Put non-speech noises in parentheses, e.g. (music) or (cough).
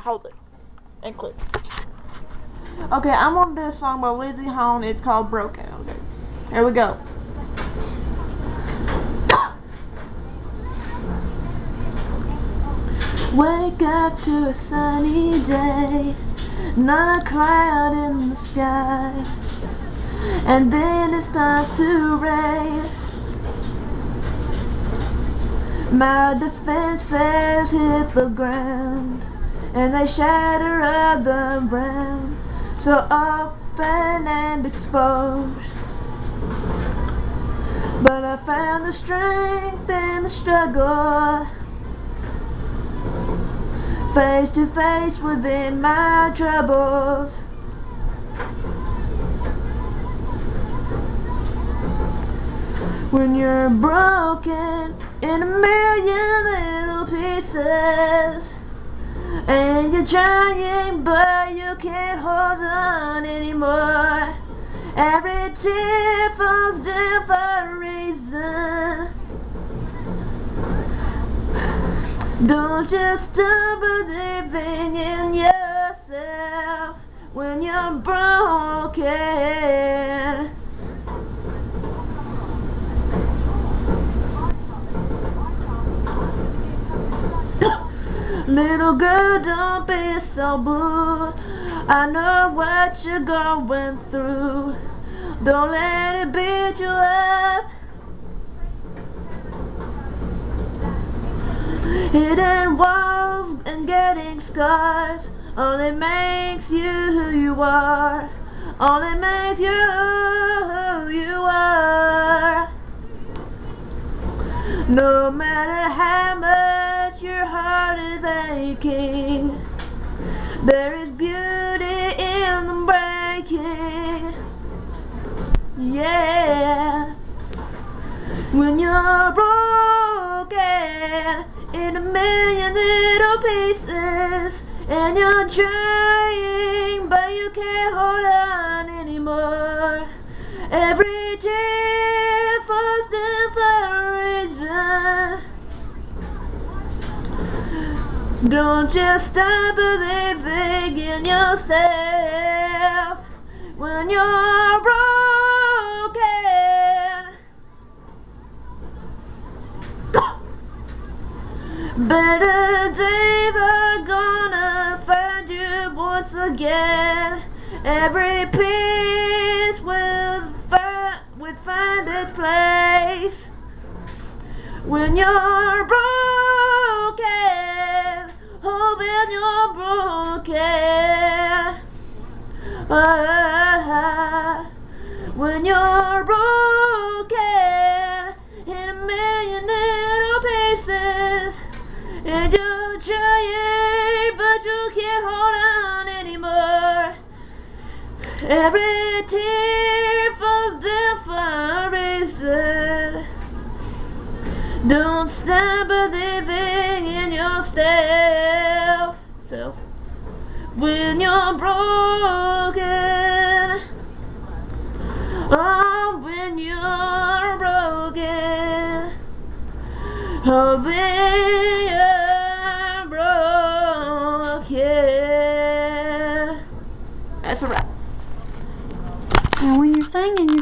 Hold it. And click. Okay, I'm gonna do a song by Lindsey Haun. It's called Broken. Okay. Here we go. Wake up to a sunny day, not a cloud in the sky, and then it starts to rain. My defenses hit the ground, and they shatter of the ground, so open and exposed. But I found the strength in the struggle face to face within my troubles. When you're broken in a million little pieces And you're trying but you can't hold on anymore Every tear falls down for a reason Don't just stop believing in yourself when you're broken. Little girl, don't be so blue. I know what you're going through. Don't let it beat you up. Hidden walls and getting scars Only makes you who you are Only makes you who you are No matter how much your heart is aching. There is beauty in the breaking. Yeah. When you're broken in a million little pieces and you're trying but you can't hold on anymore. Every don't just stop believing in yourself when you're broken. (coughs) Better days are gonna find you once again. Every piece will, fi will find its place. When you're broken, when you're broken in a million little pieces. And you're trying, but you can't hold on anymore. Every tear falls down for a reason. Don't stop believing in yourself. Self. When you're broken. Oh, when you're broken. Oh, when you're broken. That's a wrap. Now when you're singing, you